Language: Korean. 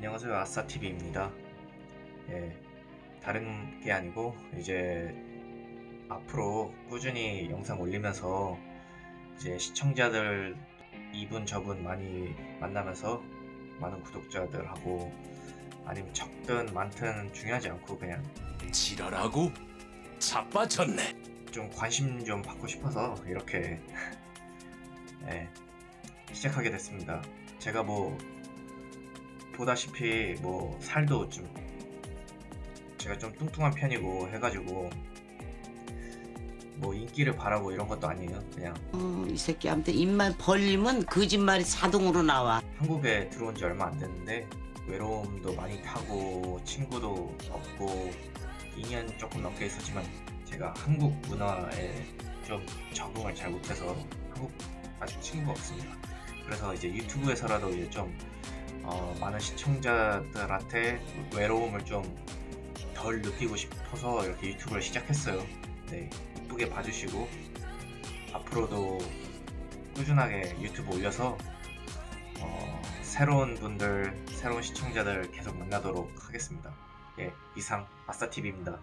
안녕하세요 아싸TV입니다 예, 다른 게 아니고 이제 앞으로 꾸준히 영상 올리면서 이제 시청자들 이분 저분 많이 만나면서 많은 구독자들하고 아니면 적든 많든 중요하지 않고 그냥 지랄하고 자빠졌네. 좀 관심 좀 받고 싶어서 이렇게 예, 시작하게 됐습니다. 제가 뭐 보다시피 뭐 살도 좀 제가 좀 뚱뚱한 편이고 해가지고 뭐 인기를 바라고 이런 것도 아니에요. 그냥 음, 이 새끼한테 입만 벌리면 거짓말이 자동으로 나와. 한국에 들어온 지 얼마 안 됐는데 외로움도 많이 타고 친구도 없고 2년 조금 넘게 있었지만 제가 한국 문화에 좀 적응을 잘 못해서 한국 아직 친구가 없습니다. 그래서 이제 유튜브에서라도 이제 좀 어, 많은 시청자들한테 외로움을 좀 덜 느끼고 싶어서 이렇게 유튜브를 시작했어요. 네, 이쁘게 봐주시고 앞으로도 꾸준하게 유튜브 올려서 어, 새로운 분들, 새로운 시청자들 계속 만나도록 하겠습니다. 예, 이상 아싸TV입니다.